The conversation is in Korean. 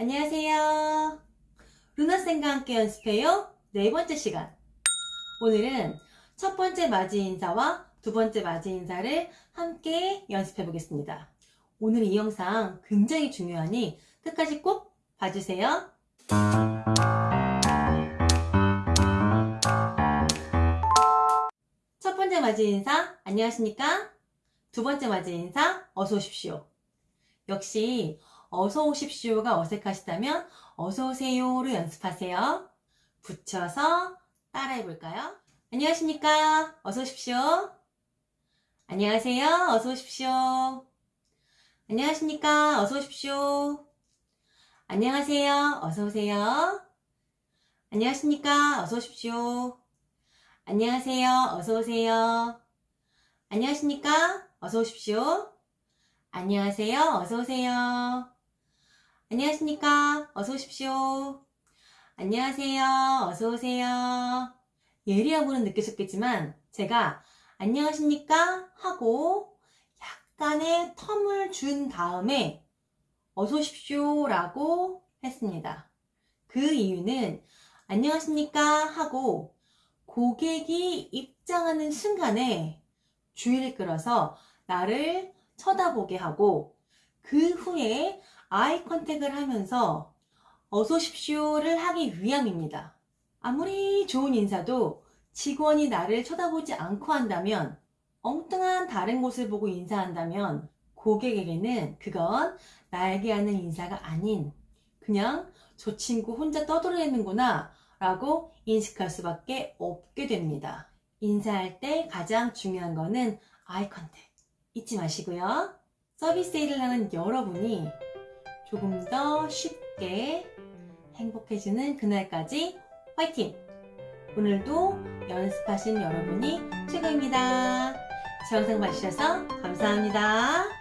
안녕하세요. 루나쌤과 함께 연습해요. 네 번째 시간. 오늘은 첫 번째 맞이 인사와 두 번째 맞이 인사를 함께 연습해 보겠습니다. 오늘 이 영상 굉장히 중요하니 끝까지 꼭 봐주세요. 첫 번째 맞이 인사, 안녕하십니까? 두 번째 맞이 인사, 어서 오십시오. 역시 어서 오십시오가 어색하시다면 어서 오세요로 연습하세요. 붙여서 따라해 볼까요? 안녕하십니까? 어서 오십시오. 안녕하세요. 어서 오십시오. 안녕하십니까? 어서 오십시오. 안녕하세요. 어서 오세요. 안녕하십니까? 어서 오십시오. 안녕하세요. 어서 오세요. 안녕하십니까? 어서 오십시오. 안녕하세요. 어서 오세요. 안녕하십니까? 어서 오십시오. 안녕하세요. 어서 오세요. 예리하고는 느끼셨겠지만 제가 안녕하십니까? 하고 약간의 텀을 준 다음에 어서 오십시오 라고 했습니다. 그 이유는 안녕하십니까? 하고 고객이 입장하는 순간에 주의를 끌어서 나를 쳐다보게 하고 그 후에 아이 컨택을 하면서 어서 오십시오를 하기 위함입니다. 아무리 좋은 인사도 직원이 나를 쳐다보지 않고 한다면 엉뚱한 다른 곳을 보고 인사한다면 고객에게는 그건 나에게 하는 인사가 아닌 그냥 저 친구 혼자 떠들어대는구나 라고 인식할 수밖에 없게 됩니다. 인사할 때 가장 중요한 거는 아이 컨택 잊지 마시고요. 서비스 일을 하는 여러분이 조금 더 쉽게 행복해지는 그날까지 화이팅! 오늘도 연습하신 여러분이 최고입니다. 제 영상 봐주셔서 감사합니다.